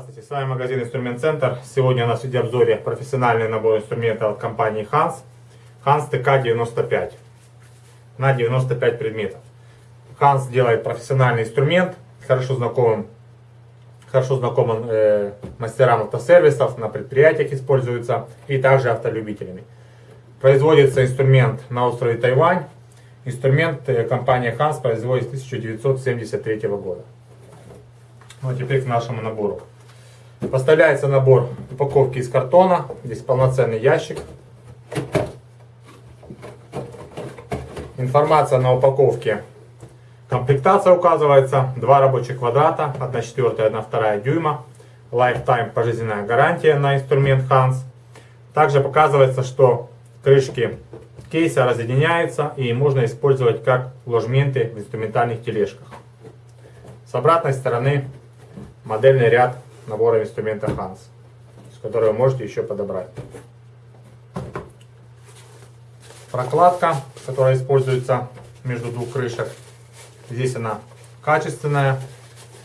Здравствуйте, с вами магазин Инструмент Центр. Сегодня у нас в видеообзоре профессиональный набор инструментов от компании Hans. Hans TK95 на 95 предметов. Hans делает профессиональный инструмент, хорошо знакомым, хорошо знакомым э, мастерам автосервисов, на предприятиях используется и также автолюбителями. Производится инструмент на острове Тайвань. Инструмент э, компания Hans производит с 1973 года. Ну а теперь к нашему набору. Поставляется набор упаковки из картона. Здесь полноценный ящик. Информация на упаковке. Комплектация указывается. Два рабочих квадрата. 1 четвертая, 1 вторая дюйма. Lifetime пожизненная гарантия на инструмент Hans. Также показывается, что крышки кейса разъединяются и можно использовать как ложменты в инструментальных тележках. С обратной стороны модельный ряд набора инструмента Hans, с которого можете еще подобрать. Прокладка, которая используется между двух крышек. Здесь она качественная.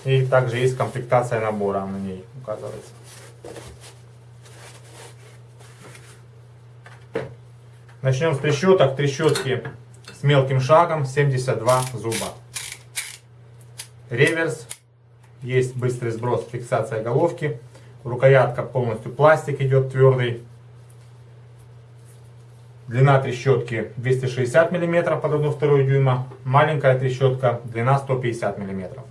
И также есть комплектация набора на ней указывается. Начнем с трещоток. Трещотки с мелким шагом 72 зуба. Реверс есть быстрый сброс, фиксация головки. Рукоятка полностью пластик идет твердый. Длина трещотки 260 мм под 1,2 дюйма. Маленькая трещотка, длина 150 мм.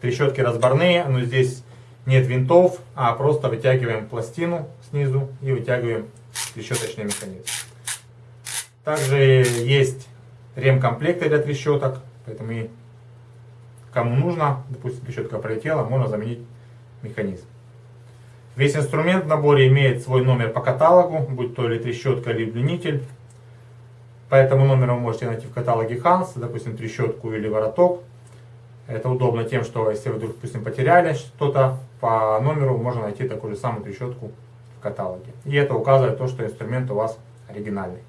Трещотки разборные, но здесь нет винтов, а просто вытягиваем пластину снизу и вытягиваем трещоточный механизм. Также есть ремкомплекты для трещоток, поэтому и Кому нужно, допустим, трещотка пролетела, можно заменить механизм. Весь инструмент в наборе имеет свой номер по каталогу, будь то или трещотка, или удлинитель. По этому номеру вы можете найти в каталоге Hans, допустим, трещотку или вороток. Это удобно тем, что если вы, допустим, потеряли что-то, по номеру можно найти такую же самую трещотку в каталоге. И это указывает то, что инструмент у вас оригинальный.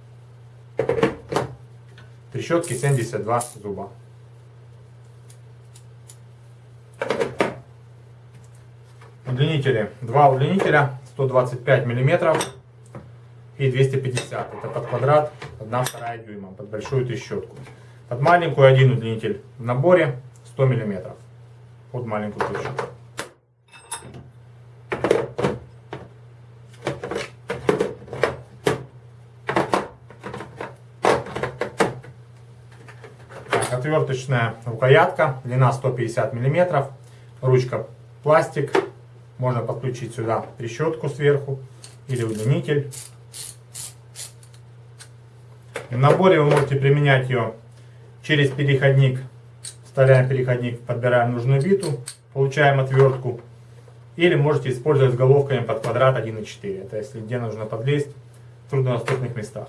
Трещотки 72 зуба. Удлинители. Два удлинителя 125 миллиметров и 250. Это под квадрат 1 вторая дюйма, под большую трещотку. Под маленькую один удлинитель в наборе 100 миллиметров. Под маленькую трещотку. отверточная рукоятка, длина 150 миллиметров, ручка пластик, можно подключить сюда трещотку сверху или удлинитель. В наборе вы можете применять ее через переходник. Вставляем переходник, подбираем нужную биту, получаем отвертку. Или можете использовать с головками под квадрат 1,4. Это если где нужно подлезть в труднодоступных местах.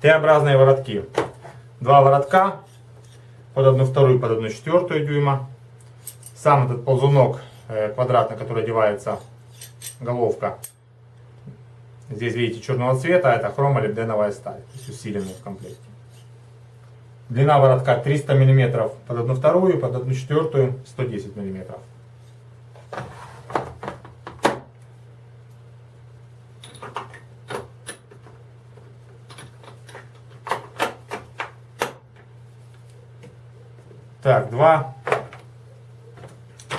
Т-образные воротки. Два воротка под 1,2 и под 1,4 дюйма сам этот ползунок э, квадратный, который одевается головка, здесь видите черного цвета, а это хромолибденовая сталь, то есть усиленная в комплекте. Длина воротка 300 мм под 1 вторую, под 1 четвертую 110 мм. Так, два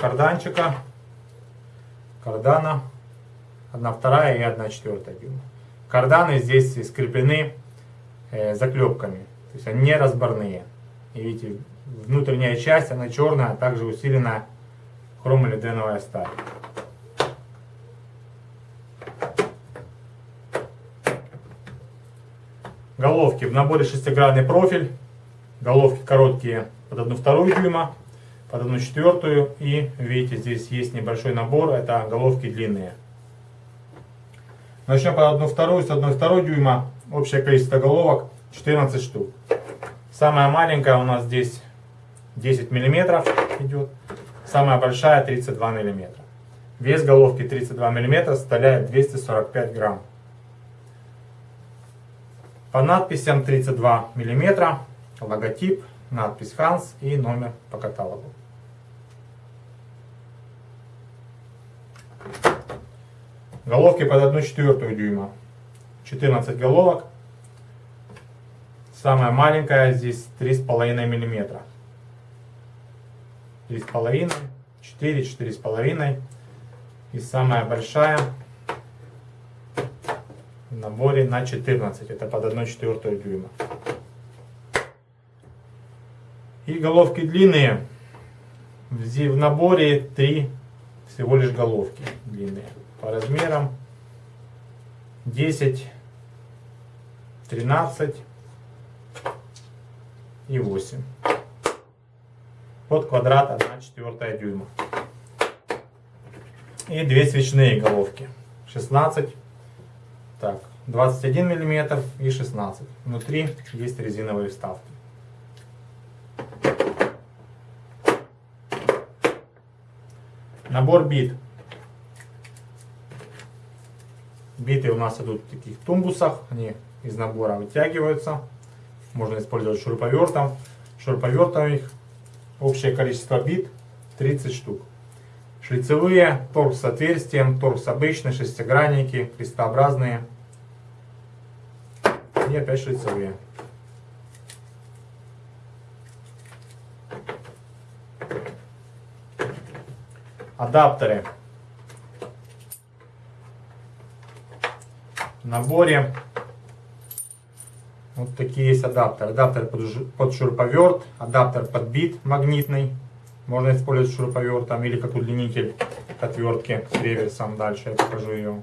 карданчика, кардана, 1 вторая и 1 четвертая дюйма. Карданы здесь скреплены э, заклепками, то есть они не разборные. И видите, внутренняя часть, она черная, а также усилена хромолиденовая сталь. Головки. В наборе шестигранный профиль. Головки короткие под 1 вторую дюйма под одну четвертую. И видите, здесь есть небольшой набор, это головки длинные. Начнем под одну вторую, с одной второй дюйма. Общее количество головок 14 штук. Самая маленькая у нас здесь 10 миллиметров идет. Самая большая 32 миллиметра. Вес головки 32 мм составляет 245 грамм. По надписям 32 мм, логотип, надпись Ханс и номер по каталогу. Головки под 1,4 дюйма. 14 головок. Самая маленькая здесь 3,5 мм. 3,5, 4, 4,5. И самая большая в наборе на 14. Это под 1,4 дюйма. И головки длинные. В наборе 3 всего лишь головки длинные. По размерам 10, 13 и 8. Под квадрат 1 четвертая дюйма. И две свечные головки. 16, так, 21 миллиметр и 16. Внутри есть резиновые вставки. Набор бит. Биты у нас идут в таких тумбусах, они из набора вытягиваются. Можно использовать шуруповертом. Шуруповертом их общее количество бит 30 штук. Шлицевые, торг с отверстием, торг с обычной, шестигранники, крестообразные. И опять шлицевые. Адаптеры. В наборе вот такие есть адаптеры. Адаптер под, шуруповерт, адаптер под бит магнитный. Можно использовать шуруповертом или как удлинитель к отвертке с реверсом. Дальше я покажу ее.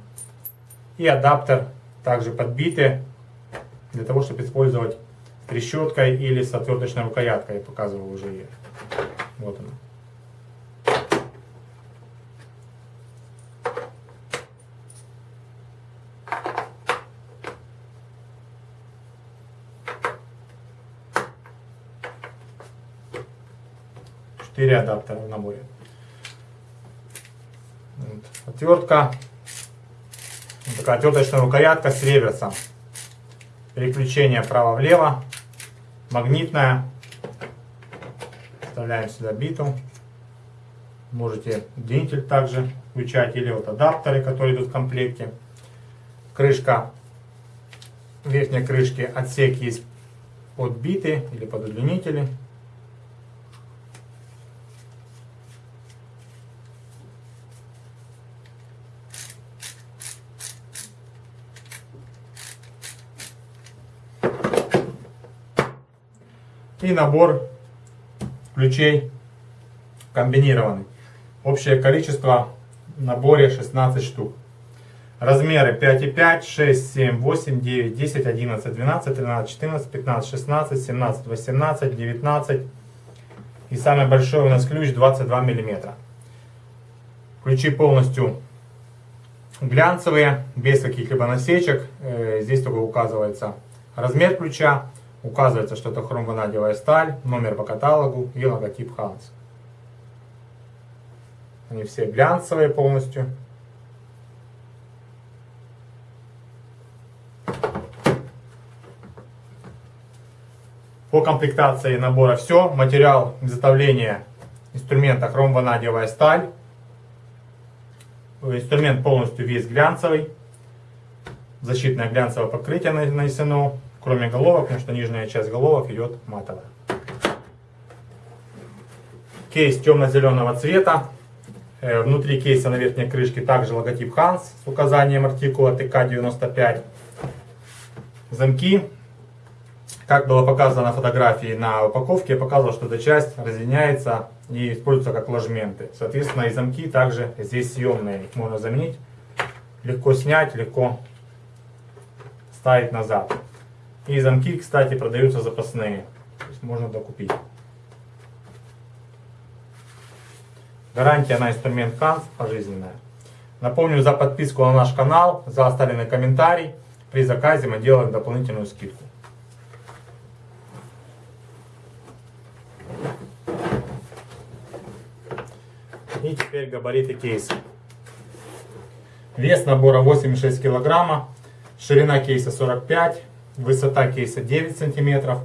И адаптер также под биты для того, чтобы использовать трещоткой или с отверточной рукояткой. Я показывал уже ее. Вот она. 4 адаптера в наборе. Вот. Отвертка. Вот такая отверточная рукоятка с реверсом. Переключение вправо-влево. Магнитная. Вставляем сюда биту. Можете удлинитель также включать. Или вот адаптеры, которые идут в комплекте. Крышка. Верхней крышки отсек есть под биты или под удлинители. И набор ключей комбинированный. Общее количество в наборе 16 штук. Размеры 5,5, 6, 7, 8, 9, 10, 11, 12, 13, 14, 15, 16, 17, 18, 19. И самый большой у нас ключ 22 миллиметра. Ключи полностью глянцевые, без каких-либо насечек. Э, здесь только указывается размер ключа. Указывается, что это хромванадиевая сталь, номер по каталогу и логотип Ханс. Они все глянцевые полностью. По комплектации набора все. Материал изготовления инструмента хромванадиевая сталь. Инструмент полностью весь глянцевый. Защитное глянцевое покрытие нанесено кроме головок, потому что нижняя часть головок идет матовая. Кейс темно-зеленого цвета. Э, внутри кейса на верхней крышке также логотип Hans с указанием артикула ТК-95. Замки. Как было показано на фотографии на упаковке, я показывал, что эта часть разъединяется и используется как ложменты. Соответственно, и замки также здесь съемные. Их можно заменить. Легко снять, легко ставить назад. И замки, кстати, продаются запасные. То есть можно докупить. Гарантия на инструмент Канс пожизненная. Напомню за подписку на наш канал, за оставленный комментарий. При заказе мы делаем дополнительную скидку. И теперь габариты кейса. Вес набора 86 килограмма. Ширина кейса 45. Высота кейса 9 сантиметров.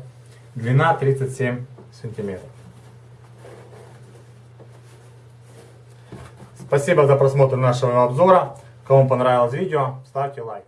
Длина 37 сантиметров. Спасибо за просмотр нашего обзора. Кому понравилось видео, ставьте лайк.